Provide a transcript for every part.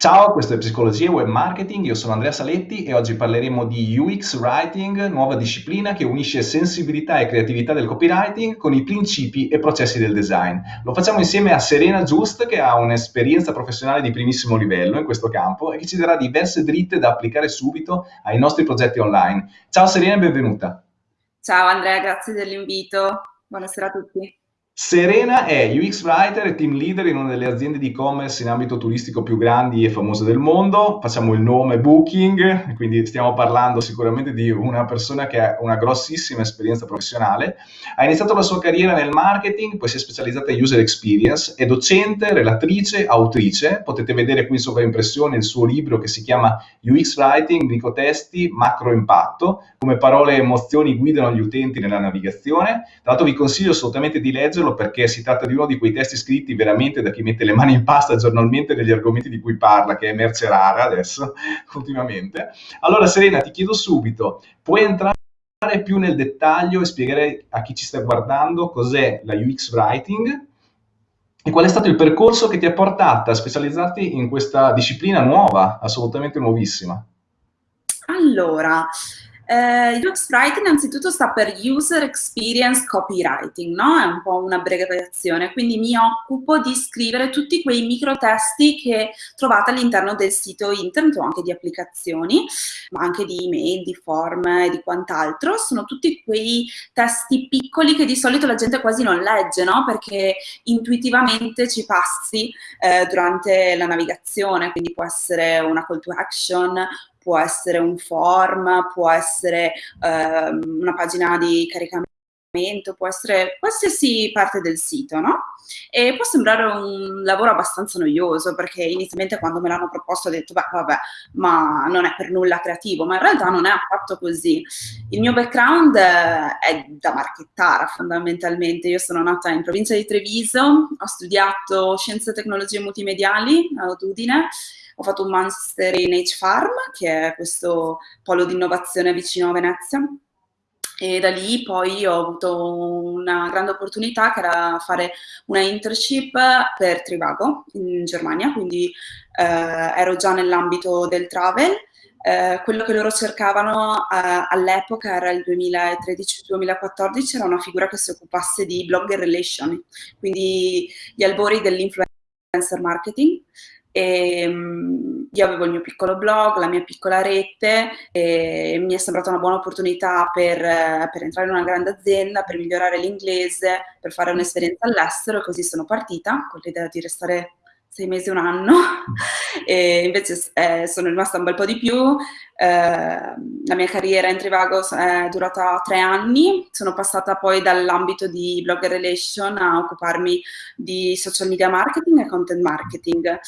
Ciao, questo è Psicologia e Web Marketing, io sono Andrea Saletti e oggi parleremo di UX Writing, nuova disciplina che unisce sensibilità e creatività del copywriting con i principi e processi del design. Lo facciamo insieme a Serena Just che ha un'esperienza professionale di primissimo livello in questo campo e che ci darà diverse dritte da applicare subito ai nostri progetti online. Ciao Serena e benvenuta. Ciao Andrea, grazie dell'invito. Buonasera a tutti. Serena è UX Writer e Team Leader in una delle aziende di e-commerce in ambito turistico più grandi e famose del mondo. Facciamo il nome Booking, quindi stiamo parlando sicuramente di una persona che ha una grossissima esperienza professionale. Ha iniziato la sua carriera nel marketing, poi si è specializzata in user experience, è docente, relatrice, autrice. Potete vedere qui in sovraimpressione il suo libro che si chiama UX Writing, microtesti, macro impatto, come parole e emozioni guidano gli utenti nella navigazione. Tra l'altro vi consiglio assolutamente di leggerlo leggerlo perché si tratta di uno di quei testi scritti veramente da chi mette le mani in pasta giornalmente negli argomenti di cui parla, che è merce rara adesso, ultimamente. Allora Serena, ti chiedo subito, puoi entrare più nel dettaglio e spiegare a chi ci sta guardando cos'è la UX Writing e qual è stato il percorso che ti ha portato a specializzarti in questa disciplina nuova, assolutamente nuovissima? Allora, eh, UX innanzitutto sta per User Experience Copywriting, no? È un po' un'abbreviazione, quindi mi occupo di scrivere tutti quei microtesti che trovate all'interno del sito internet o anche di applicazioni, ma anche di email, di form e di quant'altro. Sono tutti quei testi piccoli che di solito la gente quasi non legge, no? Perché intuitivamente ci passi eh, durante la navigazione, quindi può essere una call to action, può essere un form, può essere ehm, una pagina di caricamento, può essere qualsiasi parte del sito, no? E può sembrare un lavoro abbastanza noioso perché inizialmente quando me l'hanno proposto ho detto beh vabbè ma non è per nulla creativo ma in realtà non è affatto così il mio background è da marchettara fondamentalmente io sono nata in provincia di Treviso ho studiato scienze e tecnologie multimediali ad Udine ho fatto un master in H-Farm, che è questo polo di innovazione vicino a Venezia, e da lì poi ho avuto una grande opportunità che era fare una internship per Trivago in Germania, quindi eh, ero già nell'ambito del travel. Eh, quello che loro cercavano eh, all'epoca era il 2013-2014, era una figura che si occupasse di blogger relation, quindi gli albori dell'influencer marketing. E, um, io avevo il mio piccolo blog, la mia piccola rete e mi è sembrata una buona opportunità per, per entrare in una grande azienda, per migliorare l'inglese, per fare un'esperienza all'estero così sono partita con l'idea di restare sei mesi, un anno, e invece eh, sono rimasta un bel po' di più. Eh, la mia carriera in Trivago è durata tre anni, sono passata poi dall'ambito di blogger relation a occuparmi di social media marketing e content marketing.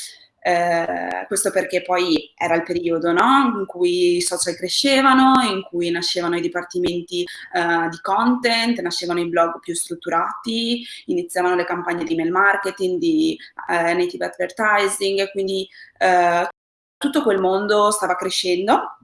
Eh, questo perché poi era il periodo no? in cui i social crescevano, in cui nascevano i dipartimenti eh, di content, nascevano i blog più strutturati, iniziavano le campagne di mail marketing, di eh, native advertising, quindi eh, tutto quel mondo stava crescendo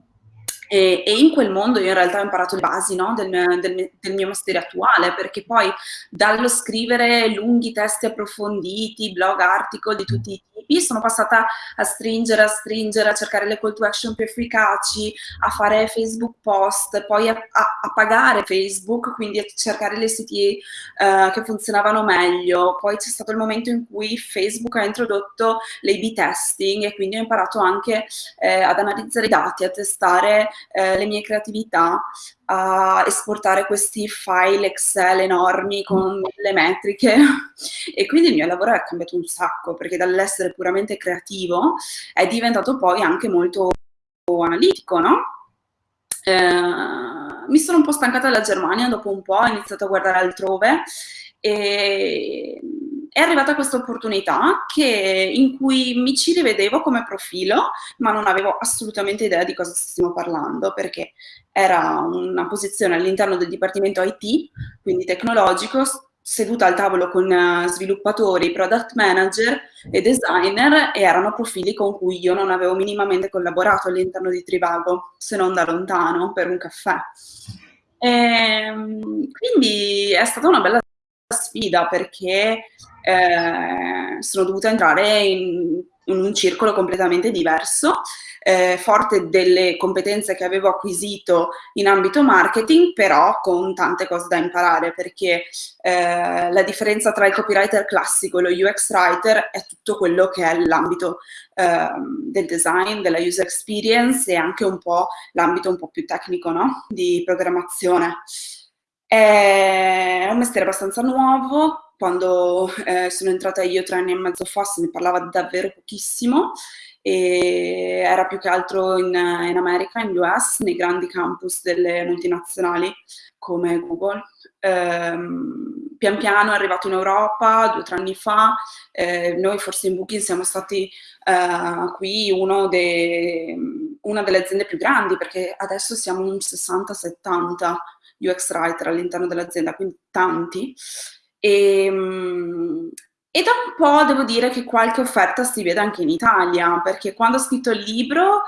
e, e, in quel mondo io in realtà ho imparato le basi no, del, del, del, mio mestiere attuale, perché poi dallo scrivere lunghi testi approfonditi, blog, article di tutti i tipi, sono passata a stringere, a stringere, a cercare le call to action più efficaci, a fare Facebook post, poi a, a, a pagare Facebook, quindi a cercare le siti uh, che funzionavano meglio. Poi c'è stato il momento in cui Facebook ha introdotto l'A-B testing e quindi ho imparato anche eh, ad analizzare i dati, a testare eh, le mie creatività a esportare questi file Excel enormi con le metriche e quindi il mio lavoro è cambiato un sacco perché dall'essere puramente creativo è diventato poi anche molto analitico, no? Eh, mi sono un po' stancata della Germania dopo un po', ho iniziato a guardare altrove e è arrivata questa opportunità in cui mi ci rivedevo come profilo, ma non avevo assolutamente idea di cosa stessimo parlando, perché era una posizione all'interno del dipartimento IT, quindi tecnologico, seduta al tavolo con eh, sviluppatori, product manager e designer e erano profili con cui io non avevo minimamente collaborato all'interno di Trivago, se non da lontano, per un caffè. E, ehm, quindi è stata una bella sfida perché eh, sono dovuta entrare in in un circolo completamente diverso, eh, forte delle competenze che avevo acquisito in ambito marketing, però con tante cose da imparare, perché eh, la differenza tra il copywriter classico e lo UX writer è tutto quello che è l'ambito eh, del design, della user experience e anche un po' l'ambito un po' più tecnico no? di programmazione. È un mestiere abbastanza nuovo, quando eh, sono entrata io tre anni e mezzo fa se ne parlava davvero pochissimo e era più che altro in, in America, in US, nei grandi campus delle multinazionali come Google. Ehm, pian piano è arrivato in Europa due o tre anni fa, eh, noi forse in Booking siamo stati eh, qui de, una delle aziende più grandi perché adesso siamo un 60-70 UX writer all'interno dell'azienda, quindi tanti. E, ehm, e da un po' devo dire che qualche offerta si vede anche in Italia, perché quando ho scritto il libro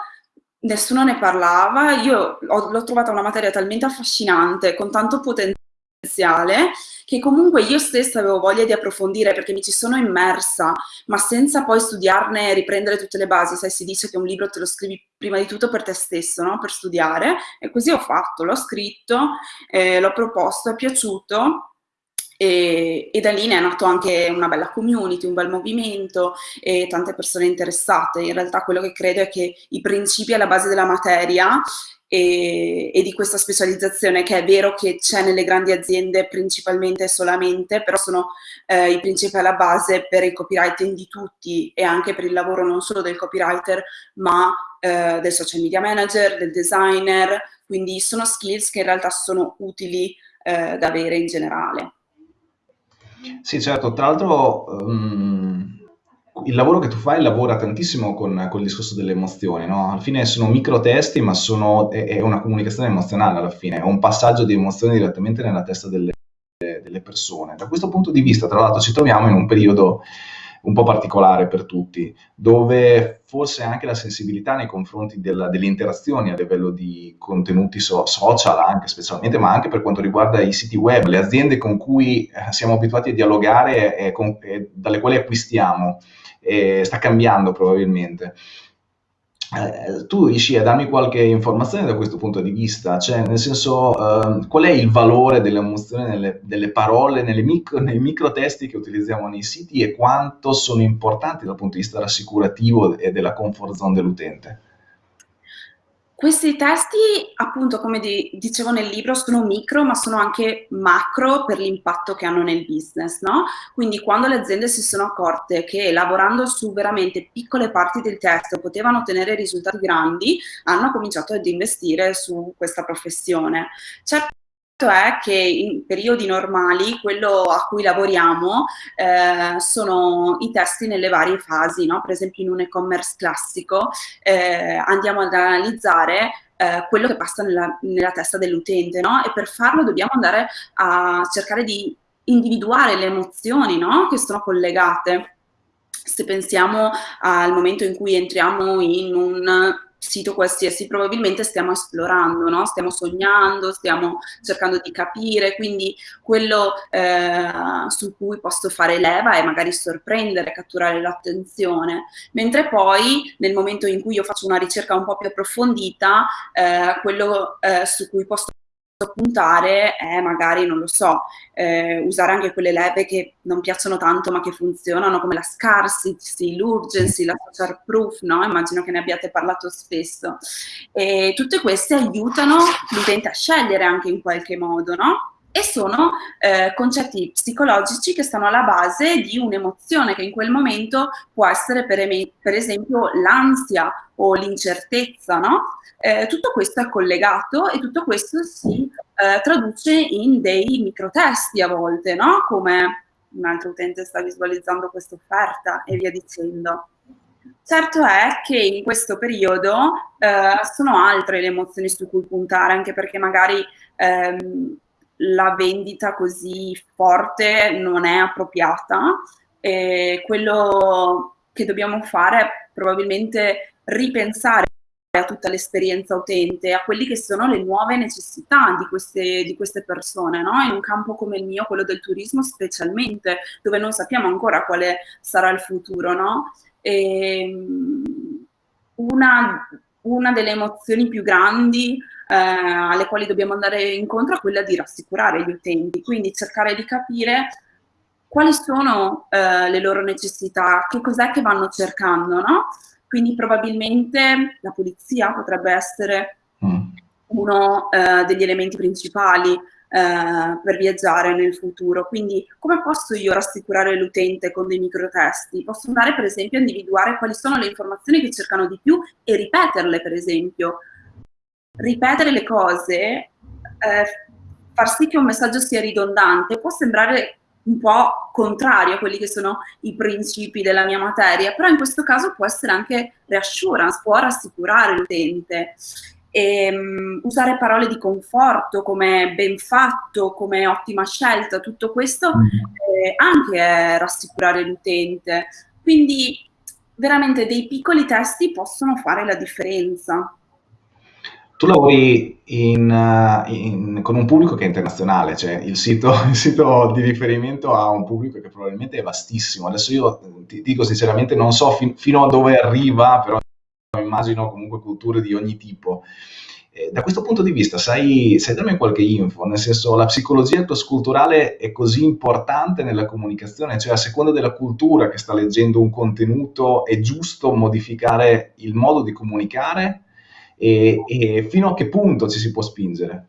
nessuno ne parlava, io l'ho trovata una materia talmente affascinante, con tanto potenziale, che comunque io stessa avevo voglia di approfondire perché mi ci sono immersa, ma senza poi studiarne e riprendere tutte le basi. Sai, si dice che un libro te lo scrivi prima di tutto per te stesso, no? per studiare, e così ho fatto, l'ho scritto, eh, l'ho proposto, è piaciuto, e, e, da lì ne è nato anche una bella community, un bel movimento e tante persone interessate. In realtà quello che credo è che i principi alla base della materia e, e, di questa specializzazione che è vero che c'è nelle grandi aziende principalmente e solamente, però sono eh, i principi alla base per il copywriting di tutti e anche per il lavoro non solo del copywriter ma eh, del social media manager, del designer, quindi sono skills che in realtà sono utili eh, da avere in generale. Sì, certo, tra l'altro um, il lavoro che tu fai lavora tantissimo con, con il discorso delle emozioni, no? Alla fine sono micro testi, ma sono, è, è, una comunicazione emozionale alla fine, è un passaggio di emozioni direttamente nella testa delle, delle persone. Da questo punto di vista, tra l'altro, ci troviamo in un periodo un po' particolare per tutti, dove forse anche la sensibilità nei confronti della, delle interazioni a livello di contenuti so, social, anche specialmente, ma anche per quanto riguarda i siti web, le aziende con cui eh, siamo abituati a dialogare e, con, e dalle quali acquistiamo, sta cambiando probabilmente. Eh, tu riesci a darmi qualche informazione da questo punto di vista? Cioè, nel senso, eh, qual è il valore dell'emozione nelle, delle parole, micro, nei microtesti che utilizziamo nei siti e quanto sono importanti dal punto di vista rassicurativo e della comfort zone dell'utente? Questi testi, appunto, come di, dicevo nel libro, sono micro, ma sono anche macro per l'impatto che hanno nel business, no? Quindi quando le aziende si sono accorte che lavorando su veramente piccole parti del testo potevano ottenere risultati grandi, hanno cominciato ad investire su questa professione. Certo è che in periodi normali quello a cui lavoriamo eh, sono i testi nelle varie fasi, no? per esempio in un e-commerce classico eh, andiamo ad analizzare eh, quello che passa nella, nella testa dell'utente no? e per farlo dobbiamo andare a cercare di individuare le emozioni no? che sono collegate. Se pensiamo al momento in cui entriamo in un sito qualsiasi, probabilmente stiamo esplorando, no? stiamo sognando, stiamo cercando di capire, quindi quello eh, su cui posso fare leva è magari sorprendere, catturare l'attenzione, mentre poi nel momento in cui io faccio una ricerca un po' più approfondita, eh, quello eh, su cui posso puntare è magari, non lo so, eh, usare anche quelle leve che non piacciono tanto ma che funzionano come la scarcity, l'urgency, la social proof, no? Immagino che ne abbiate parlato spesso. E tutte queste aiutano l'utente a scegliere anche in qualche modo, no? E sono eh, concetti psicologici che stanno alla base di un'emozione che in quel momento può essere per, per esempio l'ansia o l'incertezza, no? Eh, tutto questo è collegato e tutto questo si eh, traduce in dei microtesti a volte, no? Come un altro utente sta visualizzando questa offerta e via dicendo. Certo è che in questo periodo eh, sono altre le emozioni su cui puntare, anche perché magari ehm, la vendita così forte non è appropriata e quello che dobbiamo fare è probabilmente ripensare a tutta l'esperienza utente, a quelli che sono le nuove necessità di queste, di queste persone, no? in un campo come il mio, quello del turismo specialmente, dove non sappiamo ancora quale sarà il futuro, no? E, ehm, una, una delle emozioni più grandi eh, alle quali dobbiamo andare incontro è quella di rassicurare gli utenti, quindi cercare di capire quali sono eh, le loro necessità, che cos'è che vanno cercando, no? Quindi probabilmente la pulizia potrebbe essere mm. uno eh, degli elementi principali eh, per viaggiare nel futuro. Quindi come posso io rassicurare l'utente con dei microtesti? Posso andare per esempio a individuare quali sono le informazioni che cercano di più e ripeterle per esempio. Ripetere le cose, eh, far sì che un messaggio sia ridondante, può sembrare un po' contrario a quelli che sono i principi della mia materia, però in questo caso può essere anche reassurance, può rassicurare l'utente. E, um, usare parole di conforto come ben fatto, come ottima scelta, tutto questo mm. eh, anche è rassicurare l'utente. Quindi veramente dei piccoli testi possono fare la differenza. Tu lavori in, eh, in, con un pubblico che è internazionale, cioè il sito, il sito, di riferimento ha un pubblico che probabilmente è vastissimo. Adesso io ti dico sinceramente non so fin, fino a dove arriva, però immagino comunque culture di ogni tipo. Eh, da questo punto di vista, sai, sai darmi qualche info? Nel senso, la psicologia cross-culturale è così importante nella comunicazione, cioè a seconda della cultura che sta leggendo un contenuto è giusto modificare il modo di comunicare? E, e fino a che punto ci si può spingere?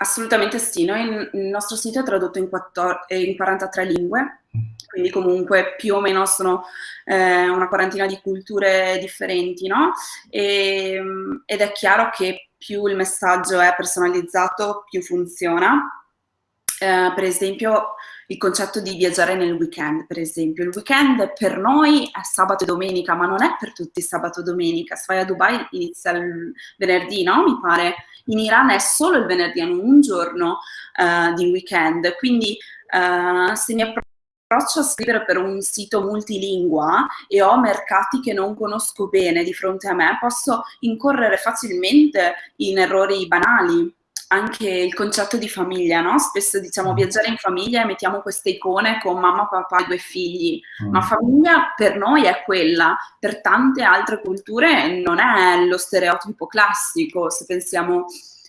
Assolutamente sì, noi, il nostro sito è tradotto in, 14, in 43 lingue, quindi comunque più o meno sono eh, una quarantina di culture differenti, no? E, ed è chiaro che più il messaggio è personalizzato, più funziona. Eh, per esempio, il concetto di viaggiare nel weekend, per esempio. Il weekend per noi è sabato e domenica, ma non è per tutti sabato e domenica. Se vai a Dubai inizia il venerdì, no? Mi pare. In Iran è solo il venerdì, hanno un giorno uh, di weekend. Quindi uh, se mi approccio a scrivere per un sito multilingua e ho mercati che non conosco bene di fronte a me, posso incorrere facilmente in errori banali anche il concetto di famiglia, no? Spesso diciamo mm. viaggiare in famiglia e mettiamo queste icone con mamma, papà e due figli, mm. ma famiglia per noi è quella, per tante altre culture non è lo stereotipo classico, se pensiamo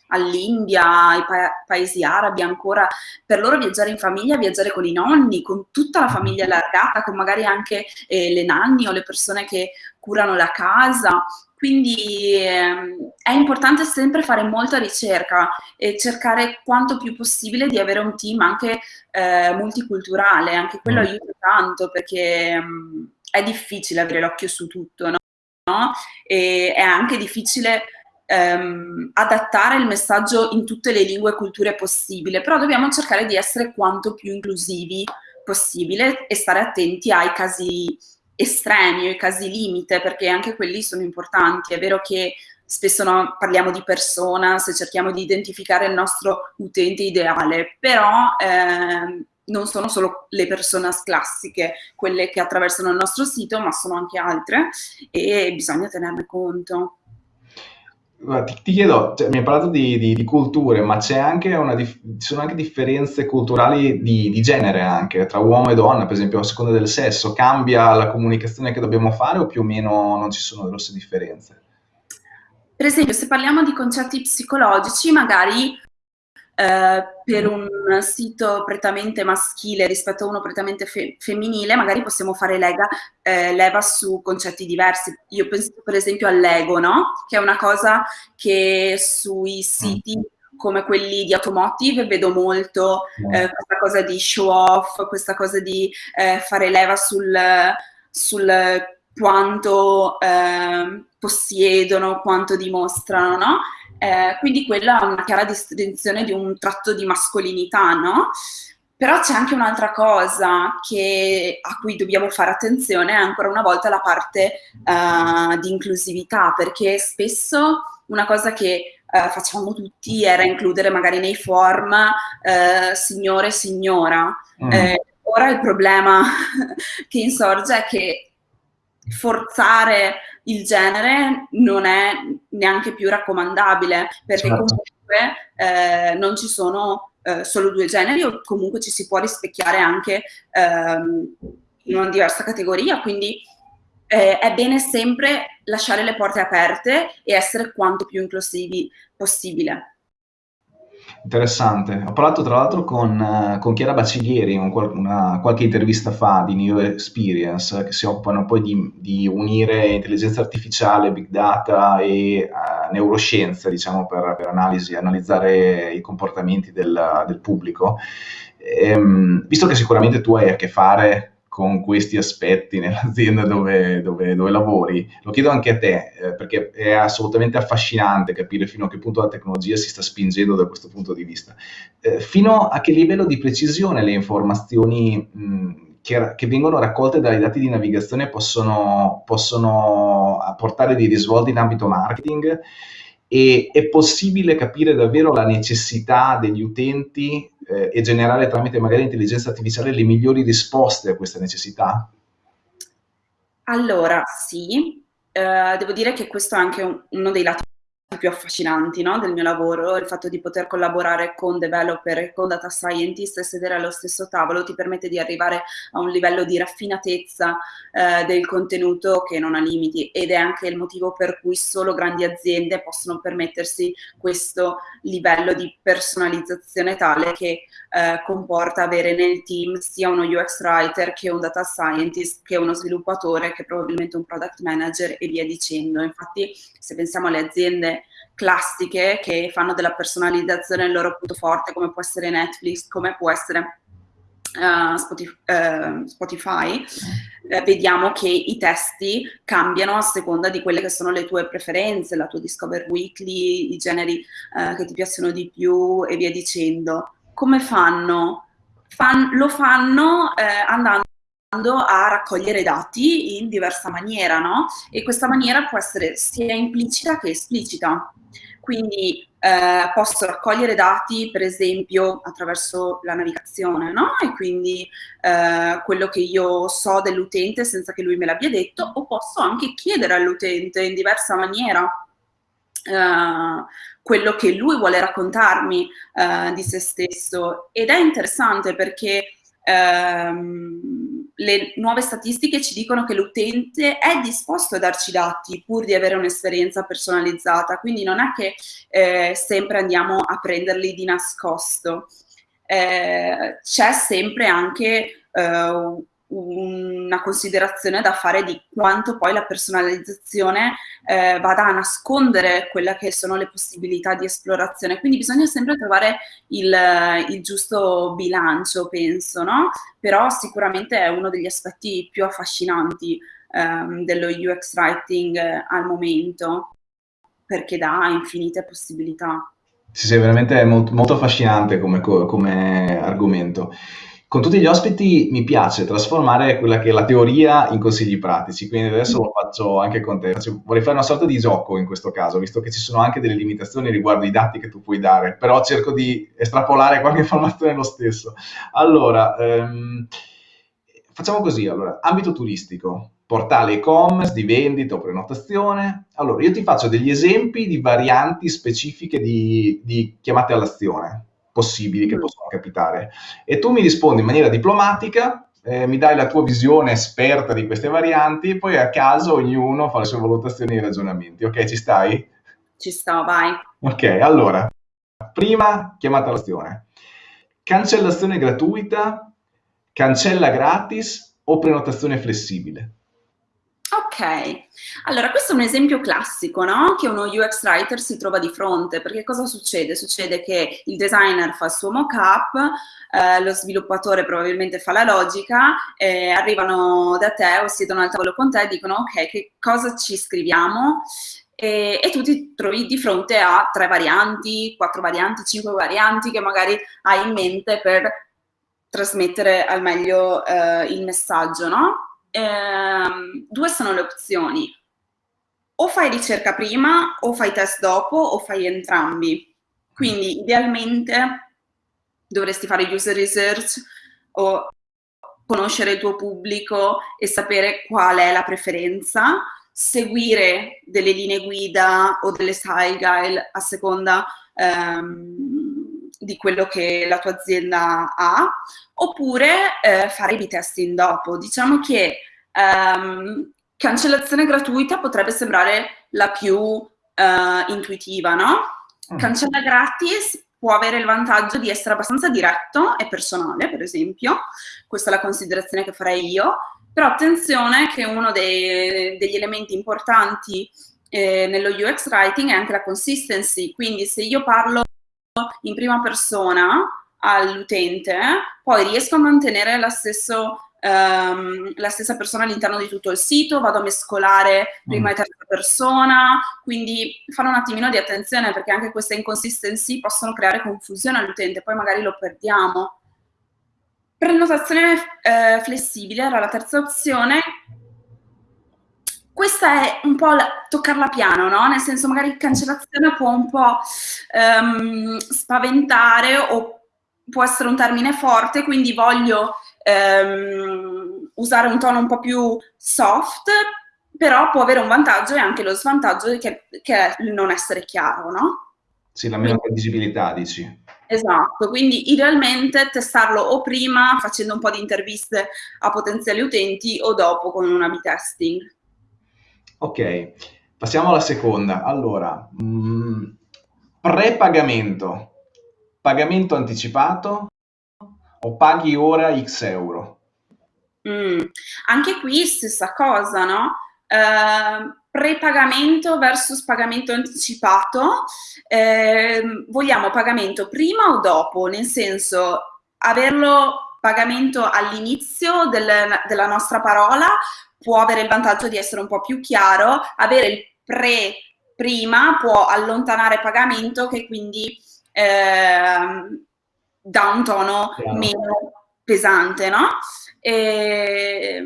all'India, ai pa paesi arabi ancora, per loro viaggiare in famiglia, viaggiare con i nonni, con tutta la famiglia allargata, con magari anche eh, le nanni o le persone che curano la casa, quindi ehm, è importante sempre fare molta ricerca e cercare quanto più possibile di avere un team anche eh, multiculturale, anche quello mm. aiuta tanto perché mh, mm, è difficile avere l'occhio su tutto, no? E è anche difficile ehm, adattare il messaggio in tutte le lingue e culture possibile, però dobbiamo cercare di essere quanto più inclusivi possibile e stare attenti ai casi estremi o i casi limite, perché anche quelli sono importanti. È vero che spesso no, parliamo di persona, se cerchiamo di identificare il nostro utente ideale, però eh, non sono solo le persone classiche quelle che attraversano il nostro sito, ma sono anche altre e bisogna tenerne conto. Ti, ti chiedo, cioè, mi hai parlato di, di, di culture, ma c'è anche una, ci sono anche differenze culturali di, di genere anche, tra uomo e donna, per esempio a seconda del sesso, cambia la comunicazione che dobbiamo fare o più o meno non ci sono grosse differenze? Per esempio, se parliamo di concetti psicologici, magari eh, per un sito prettamente maschile rispetto a uno prettamente fe femminile, magari possiamo fare lega, eh, leva su concetti diversi. Io penso per esempio all'ego, no? Che è una cosa che sui siti come quelli di automotive vedo molto eh, questa cosa di show off, questa cosa di eh, fare leva sul, sul quanto eh, possiedono, quanto dimostrano, no? Eh, quindi quella è una chiara distinzione di un tratto di mascolinità, no? Però c'è anche un'altra cosa che, a cui dobbiamo fare attenzione, è ancora una volta la parte uh, di inclusività, perché spesso una cosa che uh, facciamo tutti era includere magari nei form uh, signore e signora. Mm. Eh, ora il problema che insorge è che forzare il genere non è neanche più raccomandabile, perché certo. comunque eh, non ci sono eh, solo due generi o comunque ci si può rispecchiare anche ehm, in una diversa categoria, quindi eh, è bene sempre lasciare le porte aperte e essere quanto più inclusivi possibile. Interessante. Ho parlato tra l'altro con, eh, con Chiara Baciglieri, un, una, qualche intervista fa di New Experience, che si occupano poi di, di unire intelligenza artificiale, big data e uh, neuroscienze, diciamo, per, per analisi, analizzare i comportamenti del, del pubblico. Ehm, visto che sicuramente tu hai a che fare con questi aspetti nell'azienda dove, dove, dove, lavori. Lo chiedo anche a te, eh, perché è assolutamente affascinante capire fino a che punto la tecnologia si sta spingendo da questo punto di vista. Eh, fino a che livello di precisione le informazioni mh, che, che, vengono raccolte dai dati di navigazione possono, possono apportare dei risvolti in ambito marketing e è possibile capire davvero la necessità degli utenti eh, e generare tramite magari intelligenza artificiale le migliori risposte a queste necessità? Allora, sì, eh, devo dire che questo è anche un, uno dei lati più affascinanti no, del mio lavoro, il fatto di poter collaborare con developer e con data scientist e sedere allo stesso tavolo ti permette di arrivare a un livello di raffinatezza eh, del contenuto che non ha limiti ed è anche il motivo per cui solo grandi aziende possono permettersi questo livello di personalizzazione tale che eh, comporta avere nel team sia uno UX writer che un data scientist che uno sviluppatore che probabilmente un product manager e via dicendo. Infatti se pensiamo alle aziende classiche che fanno della personalizzazione il loro punto forte, come può essere Netflix, come può essere uh, Spotify, uh, Spotify eh, vediamo che i testi cambiano a seconda di quelle che sono le tue preferenze, la tua Discover Weekly, i generi uh, che ti piacciono di più e via dicendo. Come fanno? Fan, lo fanno eh, andando a raccogliere dati in diversa maniera, no? E questa maniera può essere sia implicita che esplicita. Quindi eh, posso raccogliere dati, per esempio, attraverso la navigazione, no? E quindi eh, quello che io so dell'utente senza che lui me l'abbia detto, o posso anche chiedere all'utente in diversa maniera eh, quello che lui vuole raccontarmi eh, di se stesso. Ed è interessante perché ehm, le nuove statistiche ci dicono che l'utente è disposto a darci dati pur di avere un'esperienza personalizzata, quindi non è che eh, sempre andiamo a prenderli di nascosto. Eh, c'è sempre anche eh, una considerazione da fare di quanto poi la personalizzazione eh, vada a nascondere quelle che sono le possibilità di esplorazione. Quindi bisogna sempre trovare il, il giusto bilancio, penso, no? Però sicuramente è uno degli aspetti più affascinanti ehm, dello UX Writing eh, al momento, perché dà infinite possibilità. Sì, sì, veramente molto, molto affascinante come, come argomento. Con tutti gli ospiti mi piace trasformare quella che è la teoria in consigli pratici, quindi adesso lo faccio anche con te. Vorrei fare una sorta di gioco in questo caso, visto che ci sono anche delle limitazioni riguardo i dati che tu puoi dare, però cerco di estrapolare qualche informazione lo stesso. Allora, ehm, facciamo così, allora, ambito turistico, portale e-commerce di vendita o prenotazione. Allora, io ti faccio degli esempi di varianti specifiche di, di chiamate all'azione possibili che mm. possono capitare. E tu mi rispondi in maniera diplomatica, eh, mi dai la tua visione esperta di queste varianti, poi a caso ognuno fa le sue valutazioni e ragionamenti. Ok, ci stai? Ci sto, vai. Ok, allora, prima chiamata all'azione. Cancellazione gratuita, cancella gratis o prenotazione flessibile? Ok, allora questo è un esempio classico, no? Che uno UX writer si trova di fronte, perché cosa succede? Succede che il designer fa il suo mock-up, eh, lo sviluppatore probabilmente fa la logica, eh, arrivano da te o siedono al tavolo con te e dicono ok, che cosa ci scriviamo? E, e, tu ti trovi di fronte a tre varianti, quattro varianti, cinque varianti che magari hai in mente per trasmettere al meglio eh, il messaggio, no? Ehm, due sono le opzioni. O fai ricerca prima, o fai test dopo, o fai entrambi. Quindi idealmente dovresti fare user research o conoscere il tuo pubblico e sapere qual è la preferenza, seguire delle linee guida o delle style guide a seconda ehm, di quello che la tua azienda ha, oppure eh, fare i testing dopo. Diciamo che um, cancellazione gratuita potrebbe sembrare la più uh, intuitiva, no? Mm. Cancella gratis può avere il vantaggio di essere abbastanza diretto e personale, per esempio, questa è la considerazione che farei io, però attenzione che uno dei, degli elementi importanti eh, nello UX writing è anche la consistency, quindi se io parlo in prima persona all'utente, poi riesco a mantenere la, stesso, um, la stessa persona all'interno di tutto il sito, vado a mescolare prima mm. e terza persona, quindi fare un attimino di attenzione perché anche queste inconsistency possono creare confusione all'utente, poi magari lo perdiamo. Prenotazione eh, flessibile era la terza opzione, questa è un po' la, toccarla piano, no? Nel senso magari cancellazione può un po' um, spaventare o può essere un termine forte, quindi voglio um, usare un tono un po' più soft, però può avere un vantaggio e anche lo svantaggio che, che è il non essere chiaro, no? Sì, la meno visibilità, dici. Esatto, quindi idealmente testarlo o prima facendo un po' di interviste a potenziali utenti o dopo con un A-B testing. Ok, passiamo alla seconda. Allora, mm, pre-pagamento, pagamento anticipato o paghi ora X euro? Mm, anche qui stessa cosa, no? Uh, pre-pagamento versus pagamento anticipato, eh, vogliamo pagamento prima o dopo? Nel senso, averlo pagamento all'inizio del, della nostra parola può avere il vantaggio di essere un po' più chiaro, avere il pre prima può allontanare pagamento che quindi eh, dà un tono Chiaro. meno pesante, no? E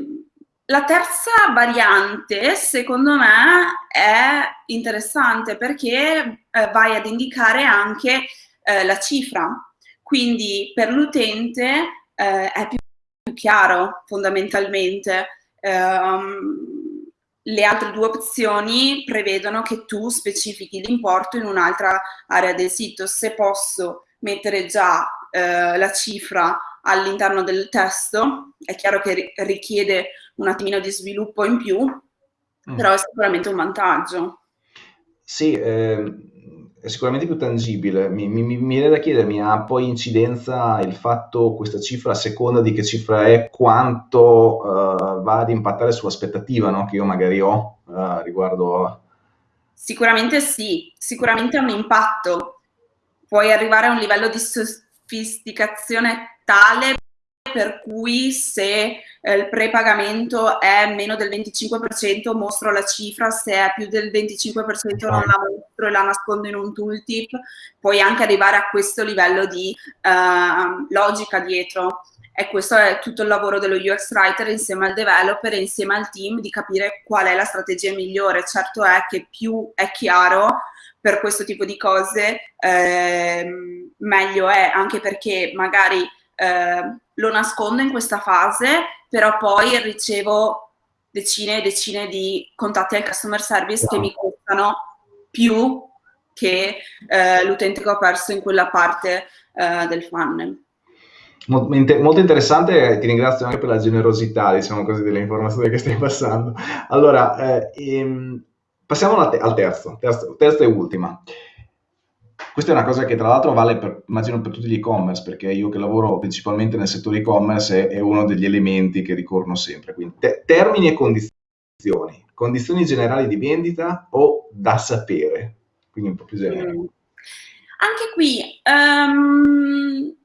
la terza variante, secondo me, è interessante perché eh, vai ad indicare anche eh, la cifra. Quindi per l'utente eh, è più, più chiaro fondamentalmente. Um, le altre due opzioni prevedono che tu specifichi l'importo in un'altra area del sito. Se posso mettere già eh, la cifra all'interno del testo, è chiaro che richiede un attimino di sviluppo in più, mm. però è sicuramente un vantaggio. Sì, eh, è sicuramente più tangibile. Mi, mi, mi viene da chiedermi, ha poi incidenza il fatto, questa cifra, a seconda di che cifra è, quanto uh, va ad impattare sull'aspettativa no? che io magari ho uh, riguardo Sicuramente sì, sicuramente ha un impatto. Puoi arrivare a un livello di sofisticazione tale per cui se eh, il prepagamento è meno del 25% mostro la cifra, se è più del 25% non la mostro e la nascondo in un tooltip, puoi anche arrivare a questo livello di uh, logica dietro. E questo è tutto il lavoro dello UX Writer insieme al developer e insieme al team di capire qual è la strategia migliore. Certo è che più è chiaro per questo tipo di cose, eh, meglio è, anche perché magari eh, lo nascondo in questa fase, però poi ricevo decine e decine di contatti al customer service che mi costano più che eh, l'utente che ho perso in quella parte eh, del funnel. Molto interessante, eh, ti ringrazio anche per la generosità, diciamo così, delle informazioni che stai passando. Allora, eh, ehm, passiamo al, te al terzo, terzo, terza e ultima. Questa è una cosa che tra l'altro vale per, immagino per tutti gli e-commerce, perché io che lavoro principalmente nel settore e-commerce è, è uno degli elementi che ricorrono sempre. Quindi te, termini e condizioni, condizioni generali di vendita o da sapere, quindi un po' più generale. Mm. Anche qui, um,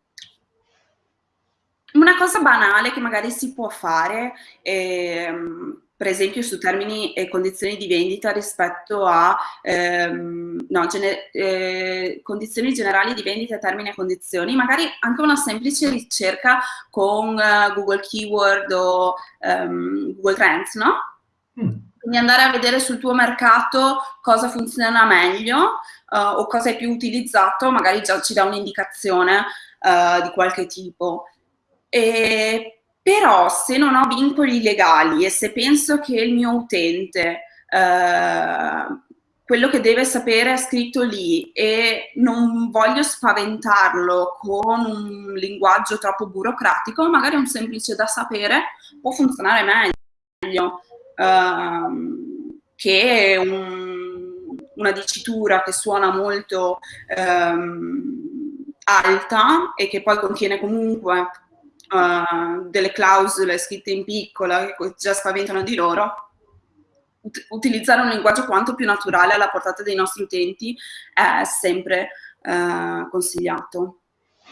una cosa banale che magari si può fare, ehm, per esempio su termini e condizioni di vendita rispetto a ehm, no, gener eh, condizioni generali di vendita, termini e condizioni, magari anche una semplice ricerca con uh, Google Keyword o um, Google Trends, no? Mm. Quindi andare a vedere sul tuo mercato cosa funziona meglio uh, o cosa è più utilizzato, magari già ci dà un'indicazione uh, di qualche tipo. E però se non ho vincoli legali e se penso che il mio utente eh, quello che deve sapere è scritto lì e non voglio spaventarlo con un linguaggio troppo burocratico, magari un semplice da sapere può funzionare meglio. ehm, che un, una dicitura che suona molto ehm, alta e che poi contiene comunque uh, delle clausole scritte in piccola che già spaventano di loro, ut utilizzare un linguaggio quanto più naturale alla portata dei nostri utenti è sempre uh, consigliato.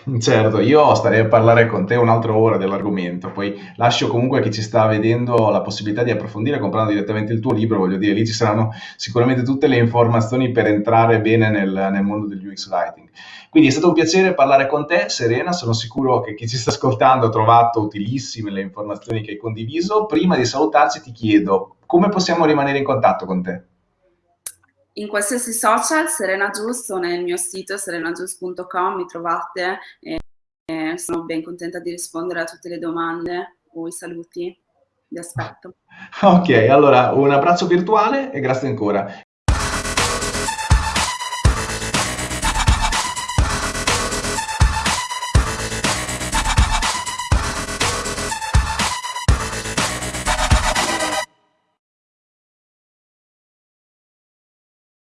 Certo, io starei a parlare con te un'altra ora dell'argomento, poi lascio comunque a chi ci sta vedendo la possibilità di approfondire comprando direttamente il tuo libro, voglio dire, lì ci saranno sicuramente tutte le informazioni per entrare bene nel, nel mondo del UX Writing. Quindi è stato un piacere parlare con te, Serena, sono sicuro che chi ci sta ascoltando ha trovato utilissime le informazioni che hai condiviso. Prima di salutarci ti chiedo, come possiamo rimanere in contatto con te? In qualsiasi social, Serena Giusto, nel mio sito serenagius.com mi trovate e, e sono ben contenta di rispondere a tutte le domande o i saluti. Vi aspetto. Ok, allora un abbraccio virtuale e grazie ancora.